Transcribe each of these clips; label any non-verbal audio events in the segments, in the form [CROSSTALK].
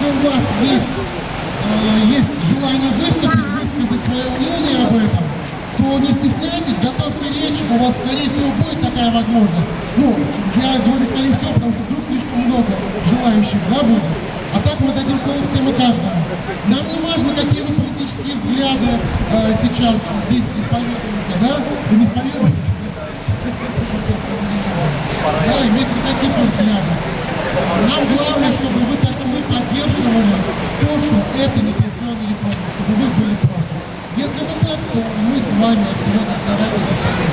если у вас есть, есть желание выступить, высказать свое мнение об этом, то не стесняйтесь, готовьте речь, у вас, скорее всего, будет такая возможность. Ну, я говорю, скорее всего, потому что вдруг слишком много желающих, да, будет. А так мы дадим слово всем и каждому. Нам не важно, какие вы политические взгляды э, сейчас здесь исповедуете, да? Вы не исповедуете? Да, имейте какие-то взгляды. Нам главное, чтобы вы, и поддерживали то, что это не пенсионная реформа, чтобы вы были против. Если это так, то мы с вами сегодня заранее решили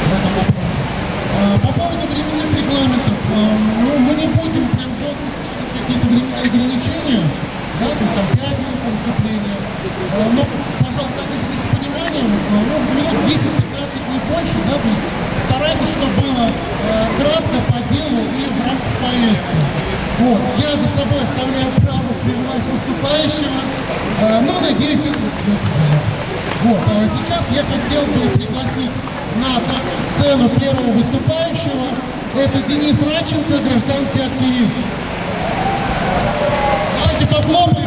в этом. А, По поводу временных регламентов, а, ну, мы не будем прям жестко какие-то временные ограничения, да, то есть там 5 минут на выступление. А, Но, пожалуйста, относитесь с пониманием, ну, минут 10-15 не больше, да, то есть старайтесь, чтобы было э, кратко, по делу и в рамках повестки. Вот. Я за собой оставляю право прерывать выступающего, э, но надеюсь, это вот. а Сейчас я хотел бы пригласить на сцену первого выступающего. Это Денис Радченко, гражданский активист. Давайте похлопаем.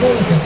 Thank you.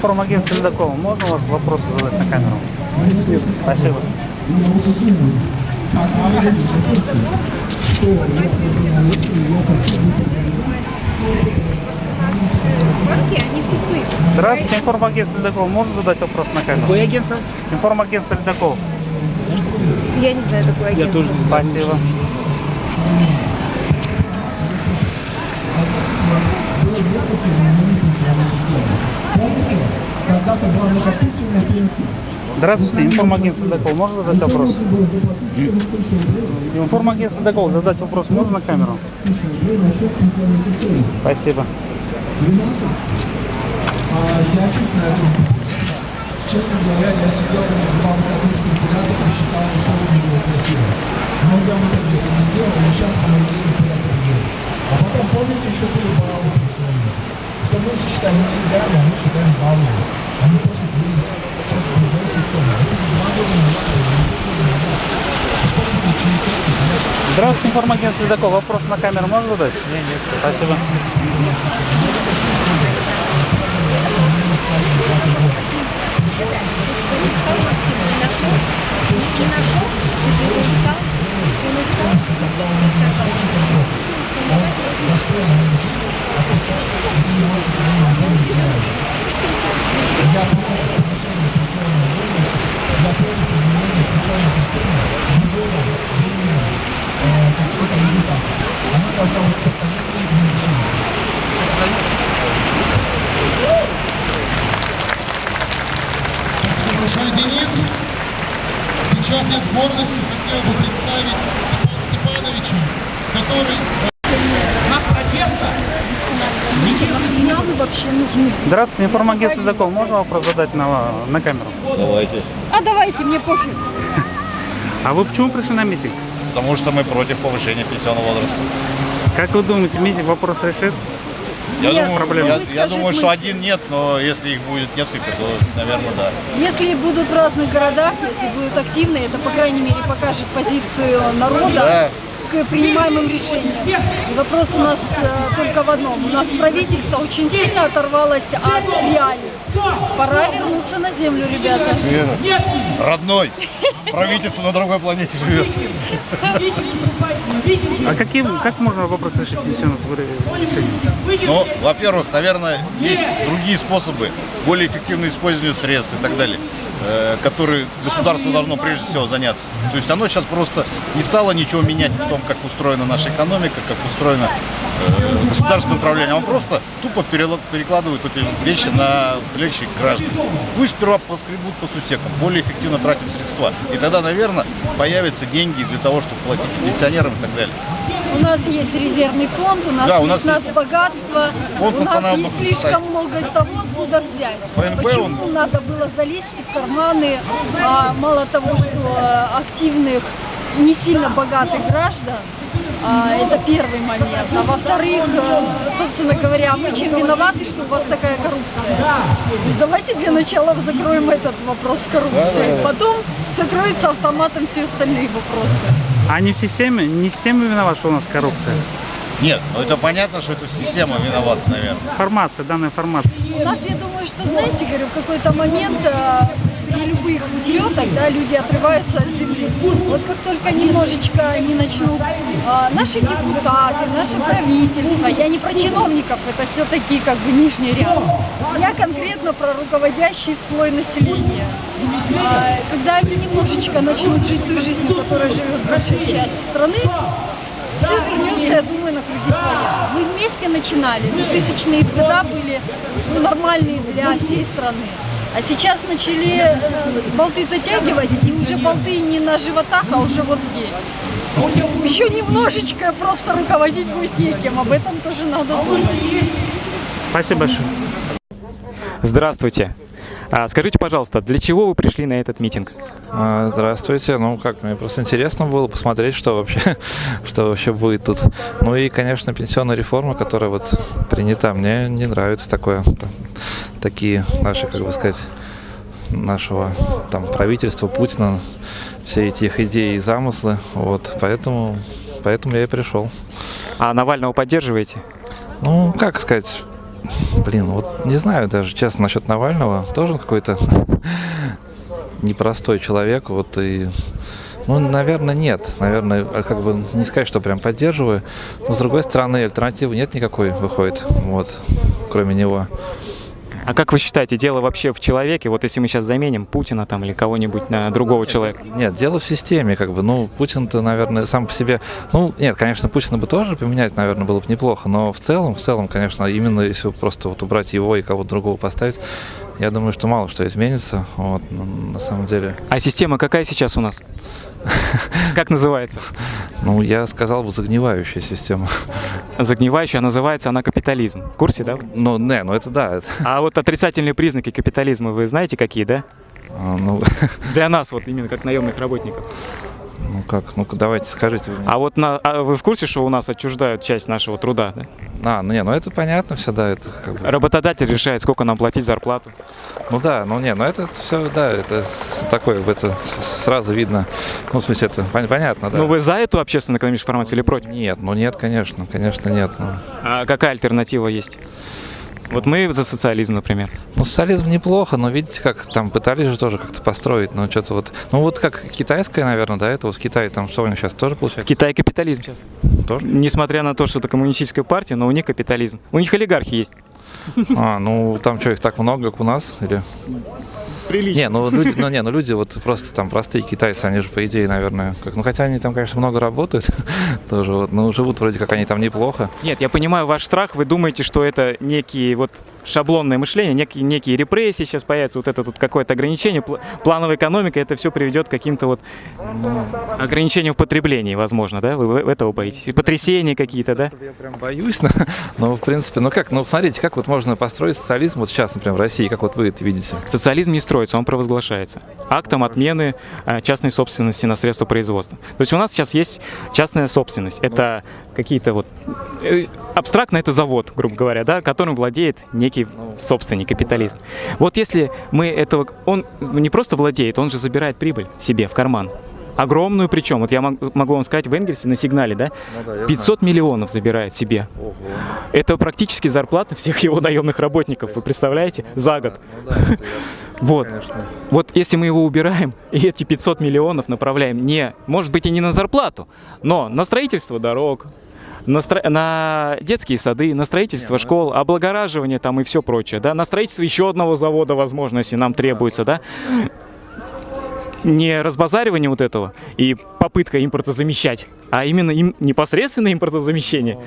Здравствуйте, информагентство Ледокова. Можно у вас вопросы задать на камеру? Спасибо. Здравствуйте, информагентство Ледокова. Можно задать вопрос на камеру? Какое агентство? Информагентство Ледокова. Я не знаю такое Я тоже не знаю. Спасибо. Помните, когда-то была накопительная пенсия, Здравствуйте, информагентство Докол. Можно задать вопрос? Информагентство Докол. Задать вопрос можно на камеру? Спасибо. Я чуть на Честно говоря, я сидел два выходных с калькулятора и считал, что у него красиво. Но я в итоге это не сделал, и сейчас неприятно делать. А потом, помните, еще были баллы мы считаем не мы считаем не то, что вы что-то другая система. Если два года назад, или три года назад, сколько получили техники, знаешь, Здравствуйте, информагентство Докол. Вопрос на камеру можно задать? Нет, нет. Спасибо. Я против повышения пенсионного возраста, я против изменения пенсионной системы Сейчас я с Здравствуйте, информагентство Докол. Можно вопрос задать на, на камеру? Давайте. А давайте, мне пофиг. [LAUGHS] А вы почему пришли на митинг? Потому что мы против повышения пенсионного возраста. Как вы думаете, митинг вопрос решит? Я Нет, думаю, проблем. я, я думаю, мы- что один нет, но если их будет несколько, то, наверное, да. Если будут в разных городах, если будут активны, это, по крайней мере, покажет позицию народа Да. К принимаемым решениям. И вопрос у нас э, только в одном. У нас правительство очень сильно оторвалось от реалий. Пора вернуться на землю, ребята. Родной. Правительство на другой планете живет. А каким, как можно вопрос решить пенсионного решения? Ну, во-первых, наверное, есть другие способы, более эффективное использование средств и так далее, э, которые государство должно прежде всего заняться. То есть оно сейчас просто не стало ничего менять в том, как устроена наша экономика, как устроено э, государственное управление. Оно просто тупо перекладывает эти вещи на плечи граждан. Пусть сперва поскребут по сусекам, более эффективно тратят средства. И тогда, наверное, появятся деньги для того, чтобы платить пенсионерам и так далее. У нас есть резервный фонд, у нас Да, у есть нас нас богатство, Фонд у нас есть слишком много того, откуда взять. ФНБ, Почему он- надо было залезть в карманы, а, мало того, что э, активных, не сильно богатых граждан, это первый момент. А во-вторых, э, собственно говоря, мы чем виноваты, что у вас такая коррупция? То есть давайте для начала закроем этот вопрос с коррупцией. Да-да-да. Потом закроются автоматом все остальные вопросы. А не в системе, не система виновата, что у нас коррупция? Нет, ну это понятно, что это система виновата, наверное. Формация, данная формация. У нас, я думаю, что, знаете, говорю, в какой-то момент при любых взлетах, да, люди отрываются от земли. Вот как только немножечко они начнут, э, наши депутаты, наше правительство, я не про чиновников, это все-таки как бы нижний ряд. Я конкретно про руководящий слой населения. А, когда они немножечко начнут жить той жизнью, которой живет большая часть страны, все вернется, я думаю, на круги своя. Мы вместе начинали. 2000-е года были ну, нормальные для всей страны. А сейчас начали э, болты затягивать, и уже болты не на животах, а уже вот здесь. Еще немножечко просто руководить будет некем, об этом тоже надо думать. Спасибо большое. Здравствуйте. А, скажите, пожалуйста, для чего вы пришли на этот митинг? А, Здравствуйте. Ну как, мне просто интересно было посмотреть, что вообще, [LAUGHS] что вообще будет тут. Ну и, конечно, пенсионная реформа, которая вот принята, мне не нравится такое, там, такие наши, как бы сказать, нашего там правительства Путина, все эти их идеи и замыслы. Вот, поэтому, поэтому я и пришел. А Навального поддерживаете? Ну, как сказать, блин, вот не знаю даже, честно, насчет Навального. Тоже какой-то [LAUGHS] непростой человек, вот и... Ну, наверное, нет. Наверное, а как бы не сказать, что прям поддерживаю. Но, с другой стороны, альтернативы нет никакой, выходит, вот, кроме него. А как вы считаете, дело вообще в человеке? Вот если мы сейчас заменим Путина там или кого-нибудь на другого человека? Нет, дело в системе, как бы, ну, Путин-то, наверное, сам по себе, ну, нет, конечно, Путина бы тоже поменять, наверное, было бы неплохо, но в целом, в целом, конечно, именно если просто вот убрать его и кого-то другого поставить, я думаю, что мало что изменится. Вот, на самом деле, А система какая сейчас у нас? [LAUGHS] Как называется? ну, я сказал бы загнивающая система. Загнивающая, а называется она капитализм. В курсе, да? Ну, не, ну это да, А вот отрицательные признаки капитализма вы знаете какие, да? а, ну, [LAUGHS] Для нас вот именно как наемных работников. Ну как, ну давайте скажите. А вот на, а вы в курсе, что у нас отчуждают часть нашего труда? да? А, ну не, ну это понятно все, да, это как бы, Работодатель решает, сколько нам платить зарплату. ну да, ну не, ну это все, да, это такое, это сразу видно, ну в смысле это пон- понятно, да. Ну вы за эту общественно-экономическую формацию или против? Нет, ну нет, конечно, конечно нет. Ну, А какая альтернатива есть? Вот мы за социализм, например. Ну, социализм неплохо, но видите, как там пытались же тоже как-то построить, но что-то вот, ну вот как китайская, наверное, да, это вот в Китае там что у них сейчас тоже получается? Китай капитализм сейчас. Тоже? Несмотря на то, что это коммунистическая партия, но у них капитализм. У них олигархи есть. А, ну там что, их так много, как у нас? Или... Прилично. Не, ну люди, ну не, ну люди вот просто там простые китайцы, они же по идее, наверное, как, ну хотя они там, конечно, много работают, [LAUGHS] тоже вот, но живут вроде как они там неплохо. Нет, я понимаю ваш страх. Вы думаете, что это некие вот шаблонное мышление, некие, некие репрессии сейчас появятся, вот это тут какое-то ограничение, пл- плановая экономика, это все приведет к каким-то вот ограничениям в потреблении, возможно, да? Вы этого боитесь? И потрясения какие-то, да? Я прям боюсь, но, но в принципе, ну как, ну смотрите, как вот можно построить социализм вот сейчас, например, в России, как вот вы это видите? Социализм не строится, он провозглашается. Актом отмены а, частной собственности на средства производства. То есть у нас сейчас есть частная собственность. Это какие-то вот... э, Абстрактно это завод, грубо говоря, да, которым владеет некий собственник, капиталист. Вот если мы этого... Он не просто владеет, он же забирает прибыль себе в карман. Огромную причем. Вот я мог- могу вам сказать, в Энгельсе на сигнале, да, Ну да, я 500 миллионов забирает себе. Ого. Это практически зарплата всех его наемных работников, вы представляете, за год. Ну да, это [LAUGHS] Вот. конечно. Вот если мы его убираем [LAUGHS] и эти 500 миллионов направляем не, может быть и не на зарплату, но на строительство дорог, на, стро- на детские сады, на строительство школ, облагораживание там и все прочее, да, на строительство еще одного завода, возможно, если нам требуется, да, не разбазаривание вот этого и попытка импортозамещать, а именно им непосредственно импортозамещение.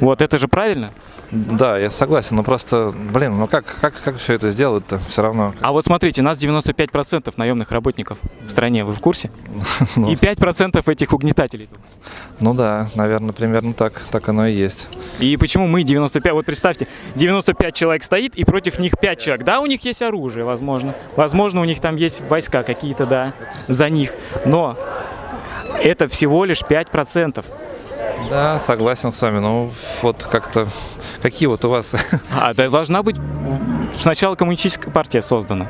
Вот это же правильно. Да, я согласен, но просто, блин, ну как, как, как все это сделать-то все равно? А вот смотрите, нас 95% наемных работников в стране, вы в курсе? [LAUGHS] Ну. И 5% этих угнетателей. тут. Ну да, наверное, примерно так, так оно и есть. И почему мы 95? Вот представьте, 95 человек стоит, и против них 5 человек. Да, у них есть оружие, возможно. Возможно, у них там есть войска какие-то, да, за них. Но это всего лишь 5%. Да, согласен с вами, ну вот как-то, какие вот у вас А да, должна быть сначала коммунистическая партия создана.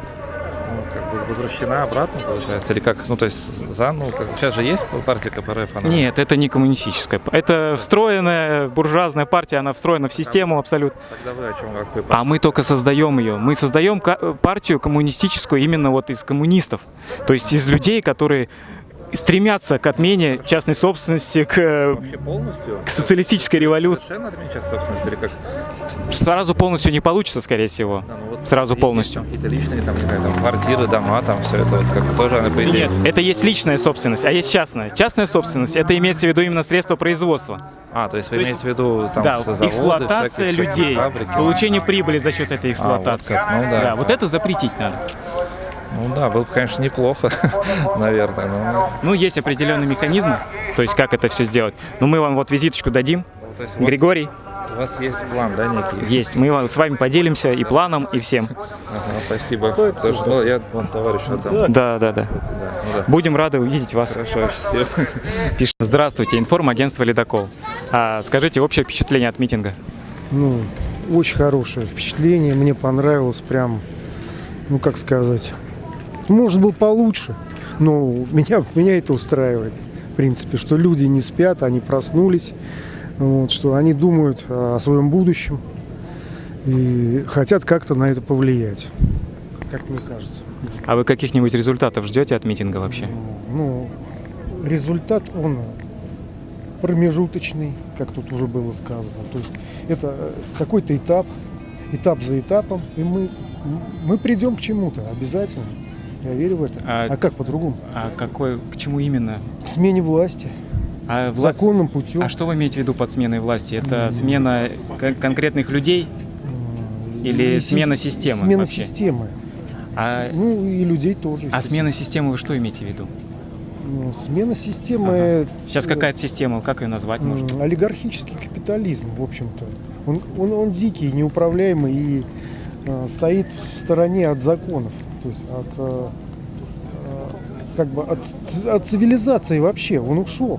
Возвращена обратно, получается, или как, ну то есть за, ну как, сейчас же есть партия КПРФ, она... Нет, это не коммунистическая. Это встроенная буржуазная партия, она встроена в систему абсолютно. Тогда вы о чем, как вы А мы только создаем ее. Мы создаем партию коммунистическую именно вот из коммунистов. То есть из людей, которые стремятся к отмене частной собственности, к, э, к социалистической революции. Совершенно собственность или как? Сразу полностью не получится, скорее всего. Да, ну вот Сразу есть полностью. Какие-то личные, там, не знаю, там, квартиры, дома, там, все это вот как тоже, она, по идее... Нет, это есть личная собственность, а есть частная. Частная собственность это имеется в виду именно средства производства. А, то есть вы То есть, имеете в виду там да, заводы, эксплуатация всякие- людей, фабрики? получение прибыли за счет этой эксплуатации. вот как, ну да. вот это запретить надо. Ну да, было бы, конечно, неплохо, [LAUGHS] наверное. но- Ну, есть определенные механизмы, то есть как это все сделать. Но мы вам вот визиточку дадим. Ну, то есть Григорий, У вас есть план, да, некий? есть. Мы с вами поделимся и планом, и всем. Ага, спасибо. Тоже, ну, я, вон, товарищ, вот там. Да, да, да. Да, ну да. Будем рады увидеть вас. Хорошо, счастливо. [LAUGHS] Пишет. Здравствуйте, информагентство «Ледокол». А, скажите общее впечатление от митинга. Ну, очень хорошее впечатление. Мне понравилось прям, ну как сказать, может был получше, но меня, меня это устраивает. В принципе, что люди не спят, они проснулись, вот, что они думают о своем будущем и хотят как-то на это повлиять, как мне кажется. А вы каких-нибудь результатов ждете от митинга вообще? Ну, результат, он промежуточный, как тут уже было сказано. То есть это э, какой-то этап, этап за этапом, и мы, мы придем к чему-то обязательно. Я верю в это. А- А, как по-другому? А какой, к чему именно? К смене власти, А, вла- законным путем. а что вы имеете в виду под сменой власти? Это смена кон- конкретных людей? Или и смена си- системы Смена вообще? системы. А, Ну и людей тоже. а смена системы вы что имеете в виду? Ну, смена системы... Сейчас э, какая-то система, как ее назвать можно? Олигархический капитализм, в общем-то. Он, он, он дикий, неуправляемый и э, стоит в стороне от законов. То есть от, э, э, как бы от, от цивилизации вообще. Он ушел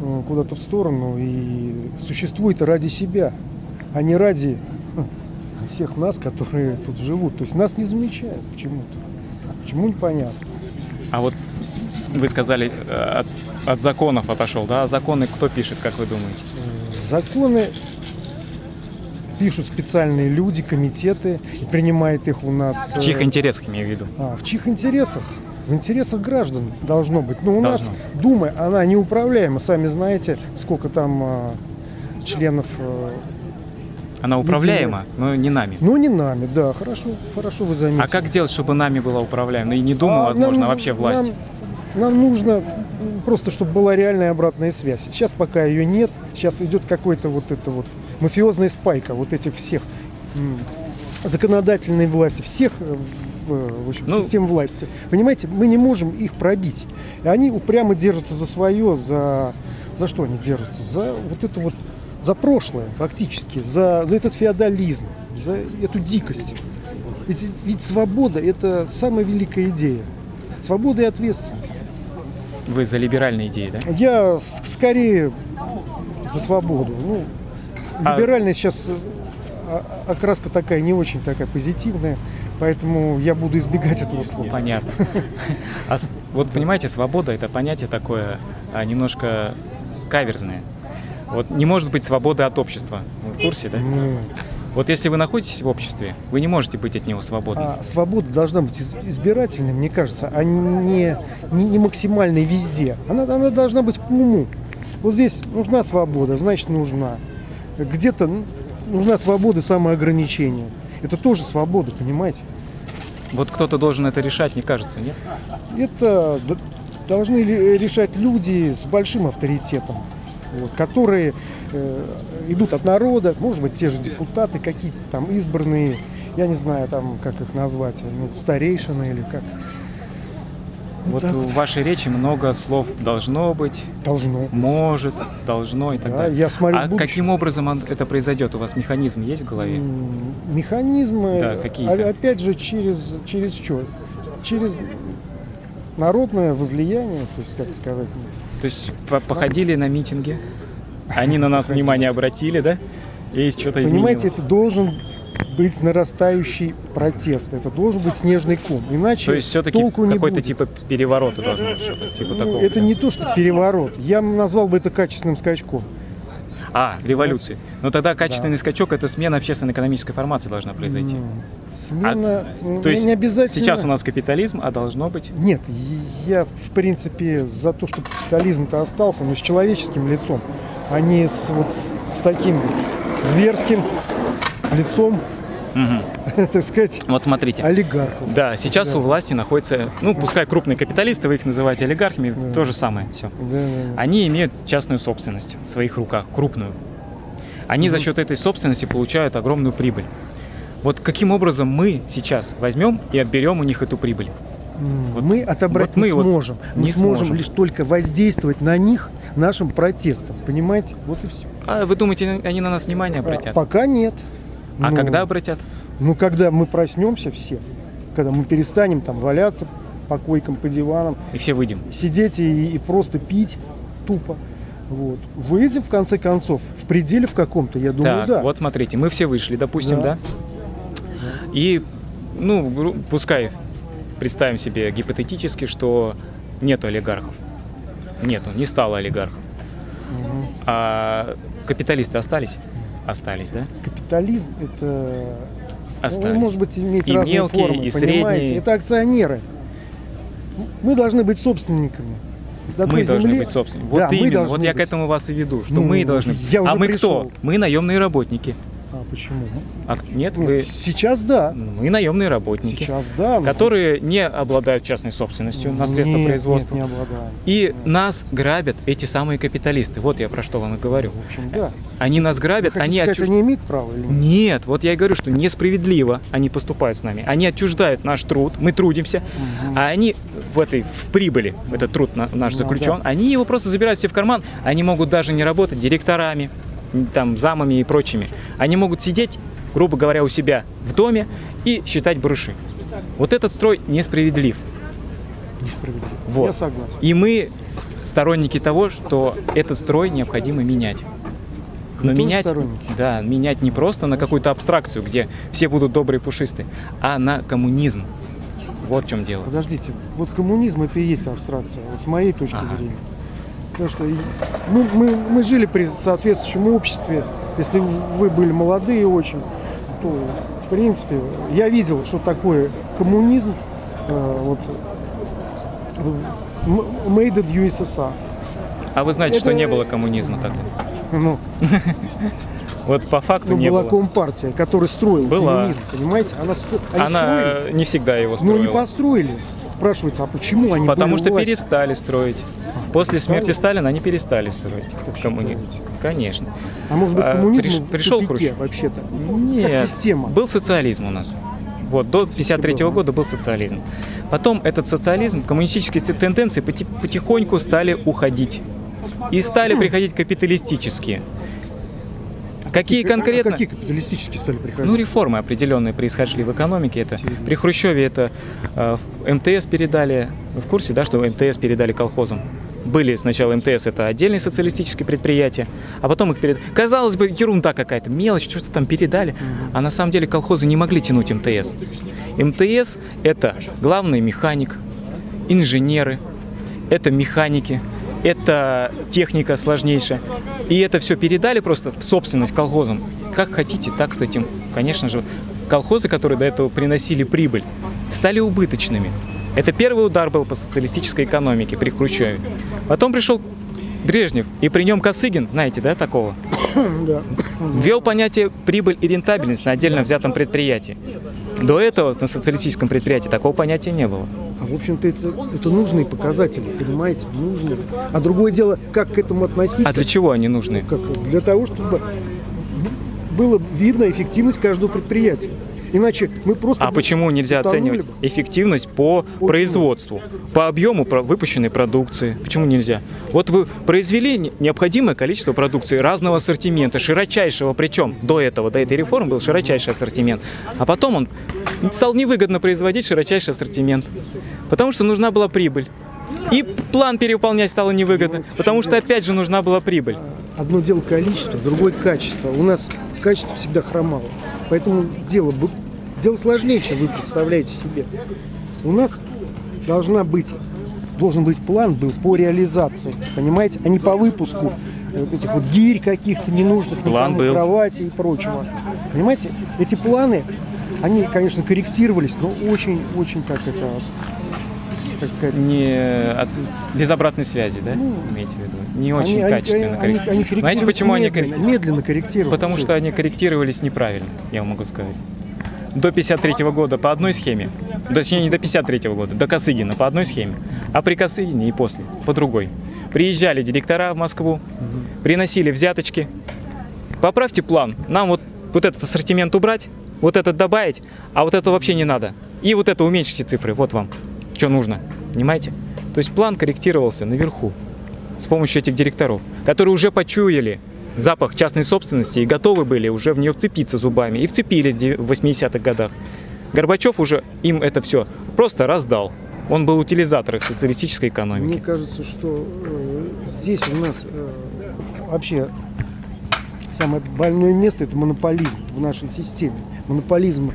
э, куда-то в сторону и существует ради себя, а не ради всех нас, которые тут живут. То есть нас не замечают почему-то. Почему непонятно. А вот вы сказали, от, от законов отошел, да? А законы кто пишет, как вы думаете? Законы пишут специальные люди, комитеты, и принимает их у нас... В чьих э, интересах, имею в виду? а, в чьих интересах? В интересах граждан должно быть. Но у Должно. нас Дума, она неуправляема. Сами знаете, сколько там а, членов... э, Она управляема, но не нами. ну, не нами, да, хорошо, хорошо вы заметили. А как сделать, чтобы нами была управляема? Ну и не Дума, А возможно, нам- а вообще власть. Нам, нам нужно просто, чтобы была реальная обратная связь. Сейчас пока ее нет, сейчас идет какой-то вот это вот мафиозная спайка вот этих всех законодательной власти, всех э, в, в общем, Ну- систем власти. Понимаете, мы не можем их пробить. И они упрямо держатся за свое, за, за что они держатся? За вот это вот, за прошлое фактически, за, за этот феодализм, за эту дикость. Ведь, ведь свобода – это самая великая идея. Свобода и ответственность. Вы за либеральные идеи, да? Я скорее за свободу. Ну, А- либеральная сейчас э, а- окраска такая не очень такая позитивная, поэтому я буду избегать этого слова. Понятно. А вот понимаете, свобода это понятие такое а, немножко каверзное. Вот не может быть свободы от общества. Вы в курсе, да? Ну, Вот если вы находитесь в обществе, вы не можете быть от него свободны. а свобода должна быть из- избирательной, мне кажется, а не, не, не максимальной везде. Она, она должна быть по уму. Вот здесь нужна свобода, значит нужна. Где-то ну, нужна свобода самоограничения. Это тоже свобода, понимаете? Вот кто-то должен это решать, мне кажется, нет? Это должны ли- решать люди с большим авторитетом, вот, которые э, идут от народа, может быть, те же депутаты, какие-то там избранные, я не знаю, там, как их назвать, ну, старейшины или как. Вот так в вот. вашей речи много слов должно быть, Должно. быть. может, должно и так Да, далее. я смотрю а будущее. каким образом это произойдет? У вас механизм есть в голове? Механизмы, Да, какие-то. а- опять же, через, через что? Через народное возлияние, то есть, как сказать, То есть по- походили на митинги, они на нас внимание обратили, да? И что-то Понимаете, изменилось. это должен быть нарастающий протест. Это должен быть снежный ком. Иначе То есть все-таки какой-то типа переворота должно быть, что-то типа Ну, такого. это не то, что переворот. Я назвал бы это качественным скачком. А, революции. Но тогда качественный скачок это смена общественно-экономической формации должна произойти. М, Смена А, то есть не обязательно. сейчас у нас капитализм, а должно быть. Нет, я в принципе за то, чтобы капитализм-то остался, но с человеческим лицом, а не с, вот, с таким зверским лицом, Мгм. [LAUGHS] так сказать, Вот смотрите. олигархов. Да, сейчас Да. у власти находятся, ну, пускай крупные капиталисты, вы их называете олигархами, Да. то же самое, все. Да, да, да. Они имеют частную собственность в своих руках, крупную. Они за счет этой собственности получают огромную прибыль. Вот каким образом мы сейчас возьмем и отберем у них эту прибыль? Вот- мы отобрать вот мы не вот сможем. Мы не сможем сможем. лишь только воздействовать на них нашим протестом. Понимаете? Вот и все. А вы думаете, они на нас внимание обратят? пока нет. А Ну, когда обратят? Ну, когда мы проснемся все, когда мы перестанем там валяться по койкам, по диванам, И все выйдем. сидеть и, и просто пить тупо. Вот. Выйдем, в конце концов, в пределе в каком-то, я думаю, так, да. вот смотрите, мы все вышли, допустим, да? Да. И, ну, пускай представим себе гипотетически, что нету олигархов. Нету, не стало олигархов. Мгм. А капиталисты остались? Остались, да? Капитализм это ну, Остались. он может быть иметь И разные мелкие, формы, и понимаете? средние. Это акционеры. Мы должны быть собственниками. Мы такой должны земли. быть собственниками. Вот Да, именно, вот я к быть. этому вас и веду, что Ну, мы должны. я а мы пришел. кто? Мы наемные работники. А почему? А, нет, Нет, вы... сейчас да. Мы наемные работники, Сейчас да. но- которые не обладают частной собственностью на средства Нет, производства. Нет, не обладаем. И нас грабят эти самые капиталисты. Вот я про что вам и говорю. В общем, да. Они нас Вы грабят, хотите они сказать, отчуж- они имеют право или нет? Нет, вот я и говорю, что несправедливо они поступают с нами. Они отчуждают наш труд, мы трудимся, а они в этой в прибыли, этот труд на- наш Ну, заключен, они его просто забирают себе в карман. Они могут даже не работать директорами, там, замами и прочими. Они могут сидеть, грубо говоря, у себя в доме и считать барыши. Вот этот строй несправедлив. Несправедливо. Вот. Я согласен. И мы ст- сторонники того, что этот строй необходимо менять. Вы Но тоже менять, да, менять не просто на какую-то абстракцию, где все будут добрые пушистые, а на коммунизм. Вот в чем дело. Подождите, вот коммунизм это и есть абстракция, вот с моей точки Ага. зрения. Потому что мы, мы, мы жили при соответствующем обществе. Если вы были молодые очень, то в принципе я видел, что такое коммунизм. э, вот made in USSR. А вы знаете, что Это- не было коммунизма тогда? Ну, [LAUGHS] Вот по факту ну, не была было. компартия, которая строила Была. коммунизм, понимаете? Она, они Она строили, не всегда его но не строила. построили. Спрашивается, а почему они Потому что власти? перестали строить. После смерти Сталина они перестали строить считаете? Конечно. А может быть А, коммунизм приш- пришел Хрущев? вообще-то? Нет, Как система. был социализм у нас. Вот, до 53 был, да. года был социализм. Потом этот социализм, коммунистические тенденции поти- потихоньку стали уходить. И стали приходить капиталистические. Какие А конкретно? какие капиталистические стали приходить? Ну, реформы определенные происходили в экономике. Это при Хрущеве это э, МТС передали. Вы в курсе, да, что МТС передали колхозам? Были сначала МТС, это отдельные социалистические предприятия, а потом их перед... Казалось бы, ерунда какая-то, мелочь, что-то там передали, а на самом деле колхозы не могли тянуть МТС. МТС – это главный механик, инженеры, это механики, это техника сложнейшая. И это все передали просто в собственность колхозам. Как хотите, так с этим. Конечно же, колхозы, которые до этого приносили прибыль, стали убыточными. Это первый удар был по социалистической экономике при Хрущеве. Потом пришел Брежнев, и при нем Косыгин, знаете, да, такого? [COUGHS] Да. Ввел понятие прибыль и рентабельность на отдельно взятом предприятии. До этого на социалистическом предприятии такого понятия не было. А в общем-то это, это нужные показатели, понимаете? Нужные. А другое дело, как к этому относиться? А для чего они нужны? Как? Для того, чтобы было видно эффективность каждого предприятия. Иначе мы просто... А почему нельзя оценивать бы. эффективность по Почему? производству, по объему выпущенной продукции? Почему нельзя? Вот вы произвели не- необходимое количество продукции разного ассортимента, широчайшего, причем до этого, до этой реформы был широчайший ассортимент, а потом он стал невыгодно производить широчайший ассортимент, потому что нужна была прибыль. И план перевыполнять стало невыгодно, потому что опять же нужна была прибыль. Одно дело количество, другое качество. У нас качество всегда хромало. Поэтому дело, дело сложнее, чем вы представляете себе. У нас должна быть, должен быть план был по реализации, понимаете, а не по выпуску вот этих вот гирь каких-то ненужных, План был. кровати и прочего. Понимаете, эти планы, они, конечно, корректировались, но очень-очень, как это, так сказать, Не от- без обратной связи, да? Имеете в виду? Не очень Ну, они- они- качественно они- корректировались. они Знаете, корректируются почему они медленно, корректировались? медленно корректируются. Потому что они корректировались неправильно, я вам могу сказать. До 53 года по одной схеме, точнее не до 53 года, до Косыгина по одной схеме, а при Косыгине и после по другой. Приезжали директора в Москву, приносили взяточки. Поправьте план, нам вот, вот этот ассортимент убрать, вот этот добавить, а вот это вообще не надо. И вот это уменьшите цифры, вот вам, что нужно, понимаете? То есть план корректировался наверху с помощью этих директоров, которые уже почуяли запах частной собственности и готовы были уже в нее вцепиться зубами. И вцепились в дев- в 80-х годах. Горбачев уже им это все просто раздал. Он был утилизатором социалистической Мне экономики. кажется, что э, здесь у нас э, вообще самое больное место это монополизм в нашей системе. Монополизм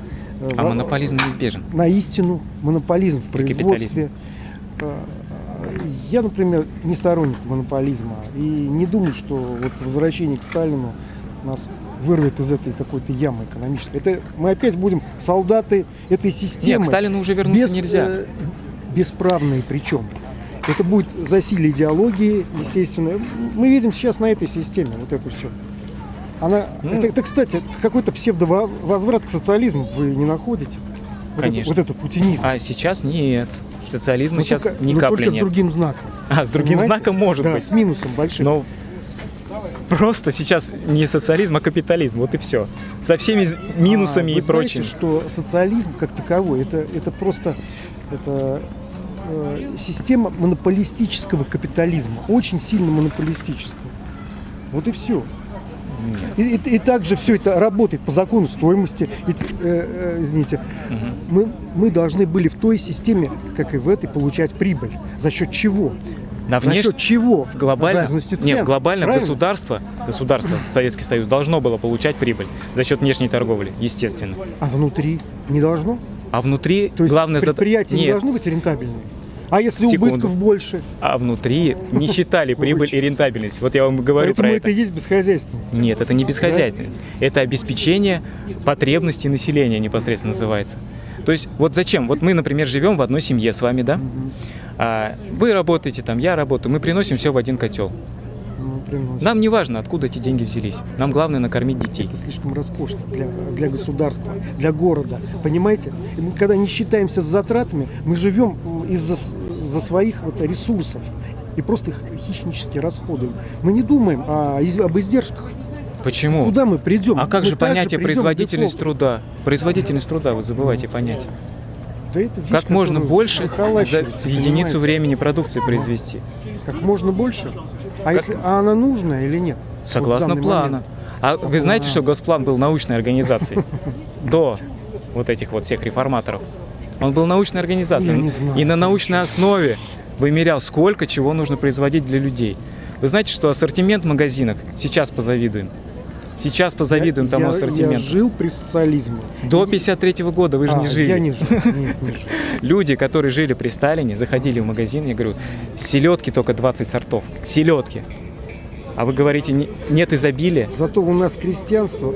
А монополизм неизбежен. на истину, монополизм в производстве. Э, Я, например, не сторонник монополизма и не думаю, что вот возвращение к Сталину нас вырвет из этой какой-то ямы экономической. Это мы опять будем солдаты этой системы. Нет, к Сталину уже вернуться без, нельзя. э, бесправные причем. Это будет засилие идеологии, естественно. Мы видим сейчас на этой системе вот это все. Она, Ну. это, это, кстати, какой-то псевдовозврат к социализму вы не находите? Вот Конечно. Это, вот это путинизм. А сейчас нет. Социализма Но сейчас только, ни капли только с нет. другим знаком. А, с другим Понимаете? знаком может да, быть. с минусом большим. Но просто сейчас не социализм, а капитализм. Вот и все. Со всеми з- минусами А, и вы прочим. Знаете, что социализм как таковой, это, это просто это, э, система монополистического капитализма, очень сильно монополистического. Вот и все. И, и- и также все это работает по закону стоимости. Ведь, э, э, извините, Мгм. мы, мы должны были в той системе, как и в этой, получать прибыль. За счет чего? На За внеш- счет чего? в глобально, Разности цен. нет, в глобальном Правильно? государство, государство, Советский Союз должно было получать прибыль за счет внешней торговли, естественно. А внутри не должно? А внутри То есть главное зада- предприятия не должны быть рентабельными? А если Секунду. убытков больше? а внутри не считали прибыль и рентабельность. Вот я вам говорю Поэтому про это и есть бесхозяйственность. Нет, это не бесхозяйственность. Это обеспечение потребностей населения непосредственно называется. То есть вот зачем? Вот мы, например, живем в одной семье с вами, да? А, вы работаете там, я работаю, мы приносим все в один котел. Ну, приносит. Нам не важно, откуда эти деньги взялись. Нам главное накормить детей. Это слишком роскошно для, для государства, для города. Понимаете? Мы, когда не считаемся с затратами, мы живем из-за за своих вот ресурсов и просто их хищнически расходуем. Мы не думаем о, об издержках. Почему? Куда мы придем? А как Мы же понятие производительность труда? Производительность труда вы забываете понять. Да это вещь, Как можно больше за единицу понимаете? времени продукции произвести? Как можно больше? А, если, а она нужная или нет? Вот Согласно плана. момент. А вы знаете, что Госплан был научной организацией [LAUGHS] до вот этих вот всех реформаторов? Он был научной организацией. Я не знаю. И на научной основе вымерял, сколько чего нужно производить для людей. Вы знаете, что ассортимент в магазинах, сейчас позавидуем, сейчас позавидуем Я- тому я, ассортименту. Я жил при социализме. До 53 года вы же А, не жили. Я не жил. Нет, не жил. [LAUGHS] Люди, которые жили при Сталине, заходили в магазин, я говорю, селедки только 20 сортов. Селедки. А вы говорите, не- нет изобилия. Зато у нас крестьянство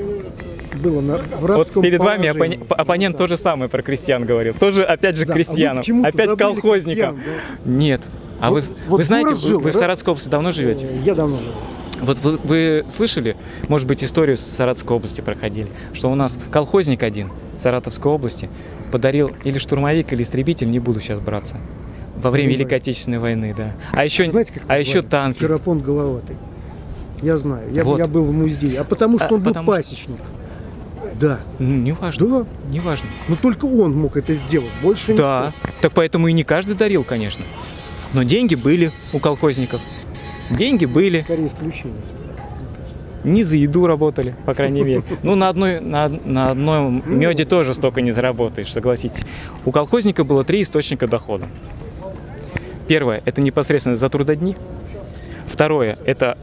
было на, в Вот рабском перед вами положении. оппоне- оппонент Да. то же самое про крестьян говорил. Тоже, опять же, Да, а крестьянам. почему-то опять колхозникам. крестьян, Нет. А Вот- вы, вот вы знаете, город вы, жил, вы в да? Саратовской области давно живете? Э, Я давно жил. Вот вы, вы слышали, может быть, историю с Саратовской области проходили, что у нас колхозник один Саратовской области подарил или штурмовик, или истребитель, не буду сейчас браться, во время знаю. Великой Отечественной войны, да. А еще, Знаете, как а еще танки. Ферапонт Головатый. Я знаю. Я, Вот. я был в музее. А потому что А, он был потому что- пасечник. Да. Ну, не важно, Да. не важно. Но только он мог это сделать. Больше Да, так поэтому и не каждый дарил, конечно. Но деньги были у колхозников. Деньги никто. были, Скорее исключение. не за еду работали, по крайней мере. [LAUGHS] Ну, на, одной, на, на одном меде тоже столько не заработаешь, согласитесь. У колхозника было три источника дохода. Первое – это непосредственно за трудодни. Второе – это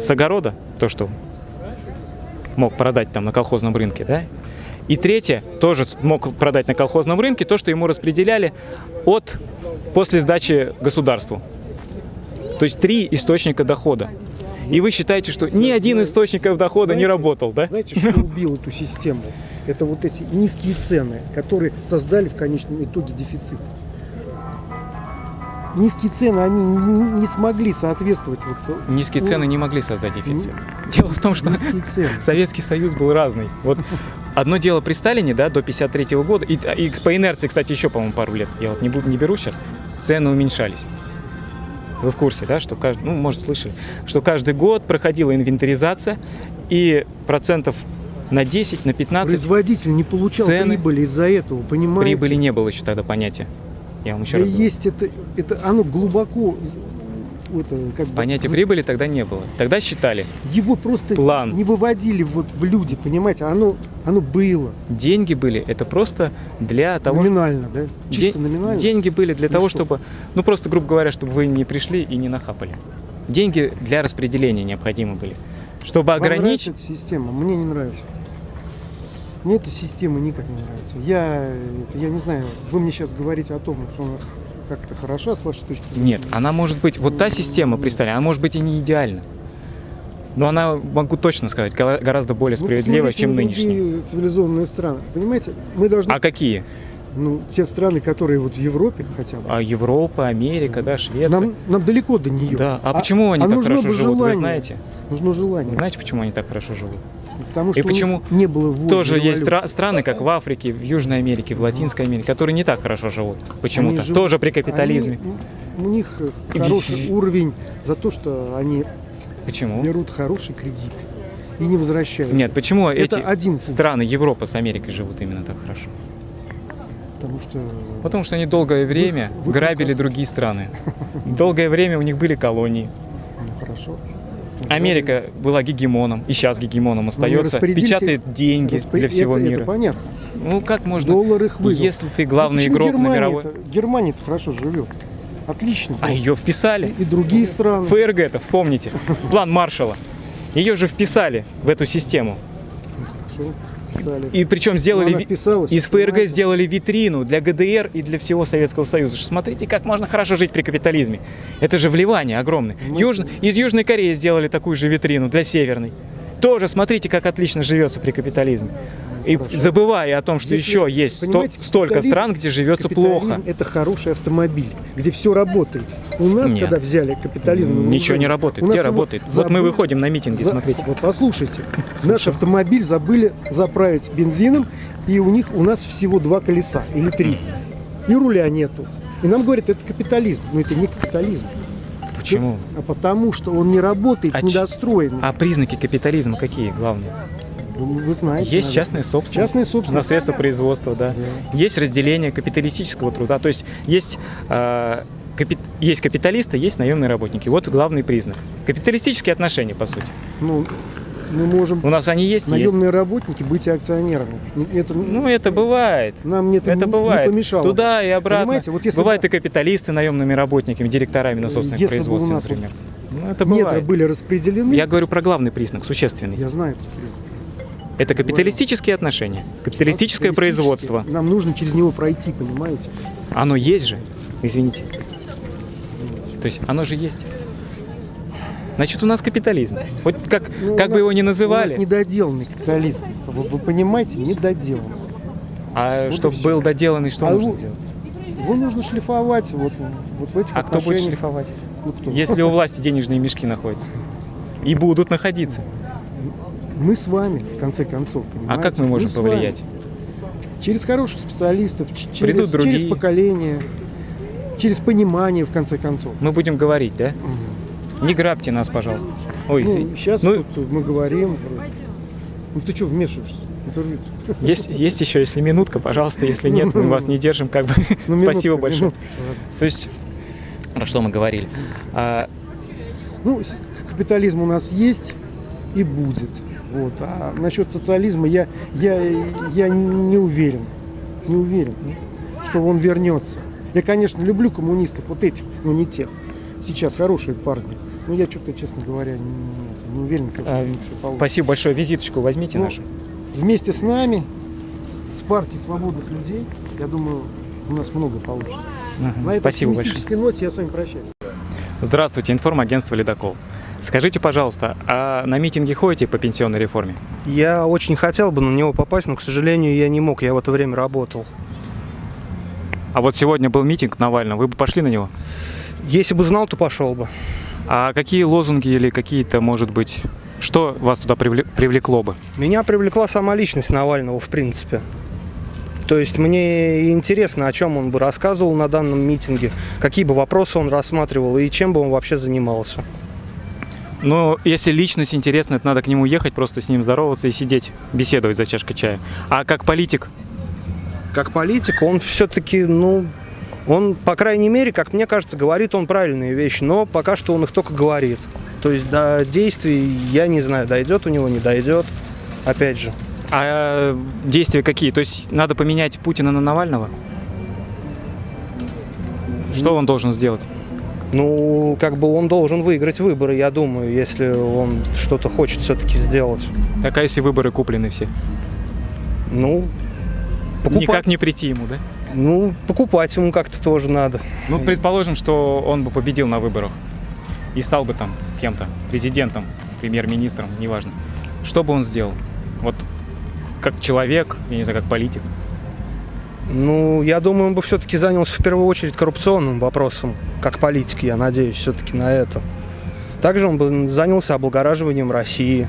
с огорода, то, что мог продать там на колхозном рынке, да? И третье, тоже мог продать на колхозном рынке, то, что ему распределяли от, после сдачи государству. То есть три источника дохода. И вы считаете, что ни один источников дохода не Знаете- работал, да? Знаете, что убил эту систему? Это вот эти низкие цены, которые создали в конечном итоге дефицит. Низкие цены, они не, не смогли соответствовать вот, Низкие ну, цены не могли создать дефицит. Дело в том, что. [LAUGHS] Советский Союз был разный. Вот одно дело при Сталине, да, до 53 года, и, и по инерции, кстати, еще, по-моему, пару лет, я вот не, буду, не беру сейчас, цены уменьшались. Вы в курсе, да, что каждый, ну, может, слышали, что каждый год проходила инвентаризация, и процентов на 10, на 15 Производитель не получал Цены. прибыли из-за этого, понимаете? прибыли не было еще тогда понятия. Я вам еще Да раз говорю. есть это, это оно глубоко, это, как бы, Понятия прибыли тогда не было. Тогда считали, его просто План. не выводили вот в люди, понимаете, оно, оно было деньги были, это просто для того, номинально, да, чисто номинально. Деньги были для Ну того, что? чтобы, ну просто, грубо говоря, чтобы вы не пришли и не нахапали. Деньги для распределения необходимы были. Чтобы Вам ограничить... система? Мне не нравится. Мне эта система никак не нравится. Я, это, я не знаю, вы мне сейчас говорите о том, что она как-то хороша с вашей точки зрения. Нет, она может быть, вот та система, представьте, она может быть и не идеальна. Но она, могу точно сказать, гора- гораздо более Ну, справедлива, посмотрите чем нынешняя. цивилизованные страны. Понимаете, мы должны, А какие? ну, те страны, которые вот в Европе хотя бы, А Европа, Америка, да, Швеция. нам, нам далеко до нее. Да, а, почему они так нужно хорошо живут, вы желание. знаете? Нужно Вы желание. знаете, почему они так хорошо живут? Потому что И почему не было Тоже есть стра- страны, как в Африке, в Южной Америке, в Латинской Америке, которые не так хорошо живут. Почему-то. Живут- Тоже при капитализме. они- у них хороший уровень за то, что они Почему? берут хорошие кредиты и не возвращают. Нет, почему Это эти один страны Европы с Америкой живут именно так хорошо? Потому что Потому что они долгое время вы грабили как? другие страны. [LAUGHS] Долгое время у них были колонии. ну, хорошо. Америка была гегемоном, и сейчас гегемоном остается, распорядимся- печатает деньги Распри- для всего это, мира. Это понятно. Ну как можно, Доллар их вывел. если ты главный Ну, игрок на Германия мировой... Германия хорошо живет. Отлично. А ее вписали. И другие страны. ФРГ-то, вспомните, план Маршала. Ее же вписали в эту систему. Хорошо, писали. И причем сделали из ФРГ понимаете? сделали витрину для ГДР и для всего Советского Союза. Смотрите, как можно хорошо жить при капитализме. Это же вливание огромное. Ну, Южно- из Южной Кореи сделали такую же витрину для Северной. Тоже смотрите, как отлично живется при капитализме. И Хорошо. забывая о том, что Если, еще есть столько стран, где живется плохо. Это хороший автомобиль, где все работает. У нас, Нет. когда взяли капитализм, Ничего не работает. Где работает? Вот забыли- мы выходим на митинги, за- смотрите. Вот послушайте, [LAUGHS] наш автомобиль забыли заправить бензином, и у них у нас всего два колеса или три, и руля нету. И нам говорят, это капитализм, но это не капитализм. Почему? А потому что он не работает, А недостроенный. А признаки капитализма какие главные? Вы, вы знаете. Есть наверное. частная собственность. Частная собственность. На средства производства, да. Есть разделение капиталистического труда. То есть есть, э, капи- есть капиталисты, есть наемные работники. Вот главный признак. Капиталистические отношения, по сути. Ну, мы можем У нас они есть, есть. наемные работники быть акционерами. Это, Ну, это бывает. нам это, Это не, бывает. не помешало. Туда и обратно. Понимаете, вот если Бывают бы- и капиталисты наемными работниками, директорами на собственных Если у нас вот например. Ну, это Метры бывает. были распределены. Я говорю про главный признак, существенный. Я знаю этот признак. Это капиталистические отношения, капиталистическое производство. Нам нужно через него пройти, понимаете? Оно есть же, извините. То есть оно же есть. Значит, у нас капитализм. Хоть как, Ну, как у бы его ни У называли, нас недоделанный капитализм. Вы, вы понимаете, недоделанный. а вот чтобы был доделанный, что А нужно его- сделать? Его нужно шлифовать вот, вот в этих А кто будет шлифовать? Ну, кто? Если у власти денежные мешки находятся. И будут находиться. Мы с вами, в конце концов, А понимаете? как мы можем вами. повлиять? Через хороших специалистов, Придут через, через поколение, через понимание, в конце концов. Мы будем говорить, да? Не грабьте нас, пожалуйста. Ой, Ну, сейчас ну, тут мы говорим. вроде. Ну ты что вмешиваешься? Есть, есть еще, если минутка, пожалуйста, если нет, мы вас не держим, как бы. Ну, [LAUGHS] минутка, Спасибо большое. минутка. То есть, про что мы говорили? А, Ну, капитализм у нас есть и будет. Вот. А насчет социализма я, я, я не уверен. Не уверен, что он вернется. Я, конечно, люблю коммунистов, вот этих, но не тех. Сейчас хорошие парни. Но я что-то, честно говоря, не, не- уверен, что А, всё получится. спасибо большое, визиточку возьмите Ну, нашу. Вместе с нами, с партией свободных людей, я думаю, у нас много получится. Ага, На этой Спасибо большое. ноте я с вами прощаюсь. Здравствуйте, информагентство «Ледокол». Скажите, пожалуйста, а на митинги ходите по пенсионной реформе? Я очень хотел бы на него попасть, но, к сожалению, я не мог. Я в это время работал. А вот сегодня был митинг Навального, вы бы пошли на него? Если бы знал, то пошел бы. А какие лозунги или какие-то, может быть, что вас туда привле- привлекло бы? Меня привлекла сама личность Навального, в принципе. То есть мне интересно, о чем он бы рассказывал на данном митинге, какие бы вопросы он рассматривал и чем бы он вообще занимался. Ну, если личность интересна, это надо к нему ехать, просто с ним здороваться и сидеть, беседовать за чашкой чая. А как политик, Как политик, он все-таки, ну, он, по крайней мере, как мне кажется, говорит он правильные вещи, но пока что он их только говорит. То есть до действий, я не знаю, дойдет у него, не дойдет. Опять же. а действия какие? То есть надо поменять Путина на Навального? Что он должен сделать? Ну, как бы он должен выиграть выборы, я думаю, если он что-то хочет все-таки сделать. Так а если выборы куплены все? Ну, покупать. Никак не прийти ему, да? Ну, покупать ему как-то тоже надо. Ну, предположим, что он бы победил на выборах и стал бы там кем-то, президентом, премьер-министром, неважно. Что бы он сделал? Вот как человек, я не знаю, как политик. Ну, я думаю, он бы все-таки занялся в первую очередь коррупционным вопросом, как политик, я надеюсь, все-таки на это. Также он бы занялся облагораживанием России,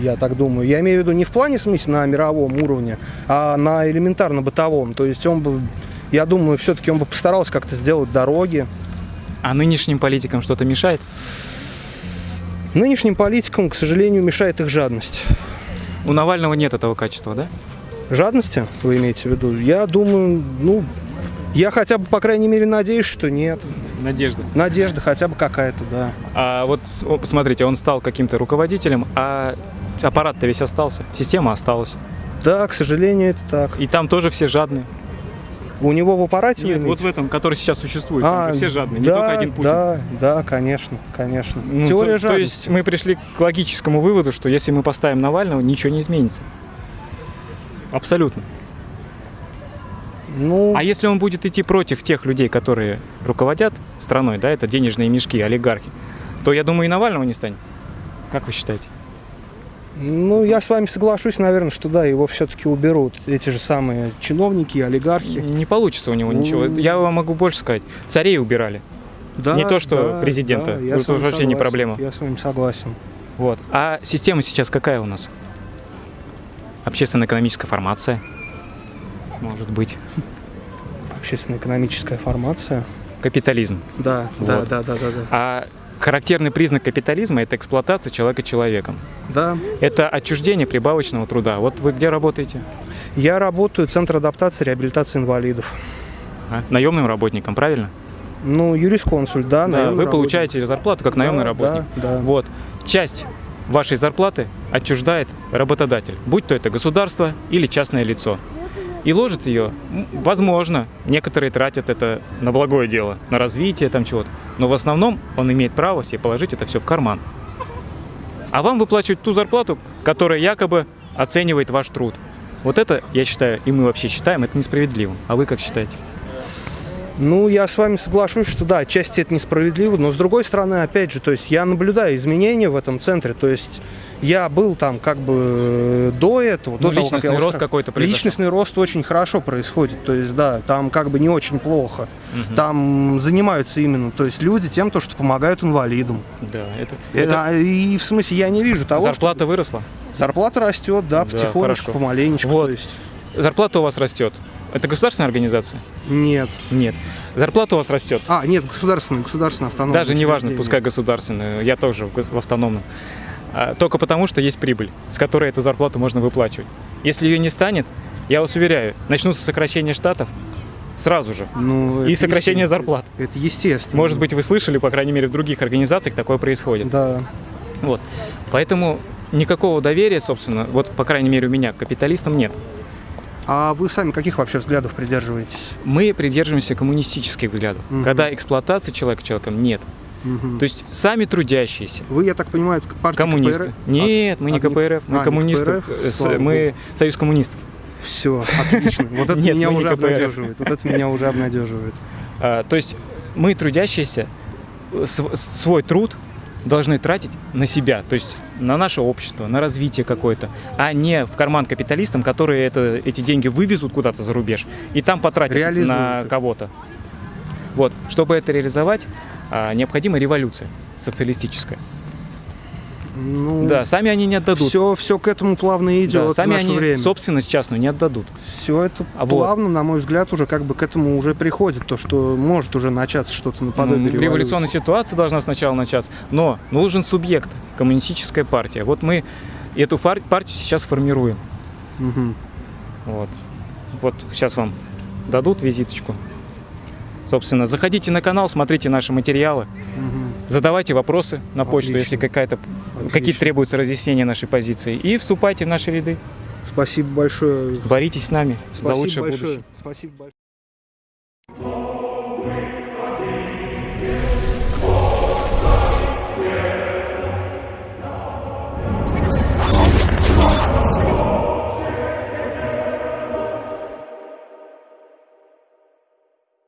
я так думаю. Я имею в виду не в плане, смысле, на мировом уровне, а на элементарно-бытовом. То есть он бы, я думаю, все-таки он бы постарался как-то сделать дороги. А нынешним политикам что-то мешает? Нынешним политикам, к сожалению, мешает их жадность. У Навального нет этого качества, да? Жадности, вы имеете в виду? Я думаю, ну, я хотя бы, по крайней мере, надеюсь, что нет. Надежда. Надежда хотя бы какая-то, да. А вот посмотрите, он стал каким-то руководителем, а аппарат-то весь остался, система осталась. Да, к сожалению, это так. И там тоже все жадные. У него в аппарате Нет, вот в этом, который сейчас существует, А, все жадные, не да, только один Путин. Да, да, конечно, конечно. Ну, Теория то, жадности. то есть мы пришли к логическому выводу, что если мы поставим Навального, ничего не изменится. Абсолютно. Ну, А если он будет идти против тех людей, которые руководят страной, да, это денежные мешки, олигархи, то я думаю и Навального не станет. Как вы считаете? ну, я с вами соглашусь, наверное, что да, его все-таки уберут. Эти же самые чиновники, олигархи. Не получится у него ничего. Ну. Я вам могу больше сказать. Царей убирали. Да, Не то, что да, президента. да, я Это уже вообще не проблема. Я с вами согласен. Вот. А система сейчас какая у нас? Общественно-экономическая формация. Может быть. Общественно-экономическая формация. Капитализм. Да, да, Вот. да, да, да, да. А характерный признак капитализма – это эксплуатация человека человеком. Да. Это отчуждение прибавочного труда. Вот вы где работаете? Я работаю в Центре адаптации и реабилитации инвалидов. А? Наемным работником, правильно? Ну, юрисконсуль, да, Да, вы работник. получаете зарплату как наемный Да, работник. Да, да. Вот. Часть вашей зарплаты отчуждает работодатель, будь то это государство или частное лицо. И ложит ее, возможно, некоторые тратят это на благое дело, на развитие там чего-то, но в основном он имеет право себе положить это все в карман. А вам выплачивают ту зарплату, которая якобы оценивает ваш труд. Вот это, я считаю, и мы вообще считаем, это несправедливым. А вы как считаете? Ну, я с вами соглашусь, что да, отчасти это несправедливо, но с другой стороны, опять же, то есть я наблюдаю изменения в этом центре, то есть я был там как бы э, до этого, Ну, до того, как личностный рост какой-то произошел. Личностный рост очень хорошо происходит, то есть да, там как бы не очень плохо. Там занимаются именно, то есть люди тем, то, что помогают инвалидам. Да, это, Это- а, и в смысле я не вижу того, зарплата выросла. что зарплата растет, да, Да, потихонечку, хорошо. помаленечку. Вот. То есть Зарплата у вас растет. Это государственная организация? нет. Нет. Зарплата у вас растет. А, нет, государственная, государственная автономная. Даже не важно, пускай государственную, я тоже в автономном. А, Только потому, что есть прибыль, с которой эту зарплату можно выплачивать. Если ее не станет, я вас уверяю, начнутся сокращения штатов сразу же. Ну, И сокращение зарплат. Это естественно. Может быть, вы слышали, по крайней мере, в других организациях такое происходит. Да. Вот. Поэтому никакого доверия, собственно, вот, по крайней мере, у меня к капиталистам нет. А вы сами каких вообще взглядов придерживаетесь? Мы придерживаемся коммунистических взглядов. Мгм. Когда эксплуатации человека человеком нет. Мгм. То есть сами трудящиеся, Вы, я так понимаю, партия коммунисты. КПРФ? Нет, мы не А, не- КПРФ, мы а, коммунисты. КПРФ? Э, с- Мы союз коммунистов. Все, отлично. Вот это [LAUGHS] Нет, меня уже обнадеживает. Вот это меня уже обнадеживает. [LAUGHS] А, То есть мы трудящиеся св- свой труд должны тратить на себя, то есть на наше общество, на развитие какое-то, а не в карман капиталистам, которые это, эти деньги вывезут куда-то за рубеж и там потратят Реализуют на кого-то. Вот, чтобы это реализовать, а, необходима революция социалистическая. Ну, Да, сами они не отдадут. Все, все к этому плавно идет Да, в сами наше они время. собственность частную не отдадут. Все это А вот. плавно, на мой взгляд, уже как бы к этому уже приходит, то, что может уже начаться что-то наподобие Ну, революции. революционная ситуация должна сначала начаться, но нужен субъект, коммунистическая партия. Вот мы эту партию сейчас формируем. Мгм. Вот. вот сейчас вам дадут визиточку. Собственно, заходите на канал, смотрите наши материалы, Мгм. задавайте вопросы на почту, Отлично. если какая-то какие-то требуются разъяснения нашей позиции, и вступайте в наши ряды. Спасибо большое. Боритесь с нами за Спасибо лучшее большое. будущее. Спасибо большое.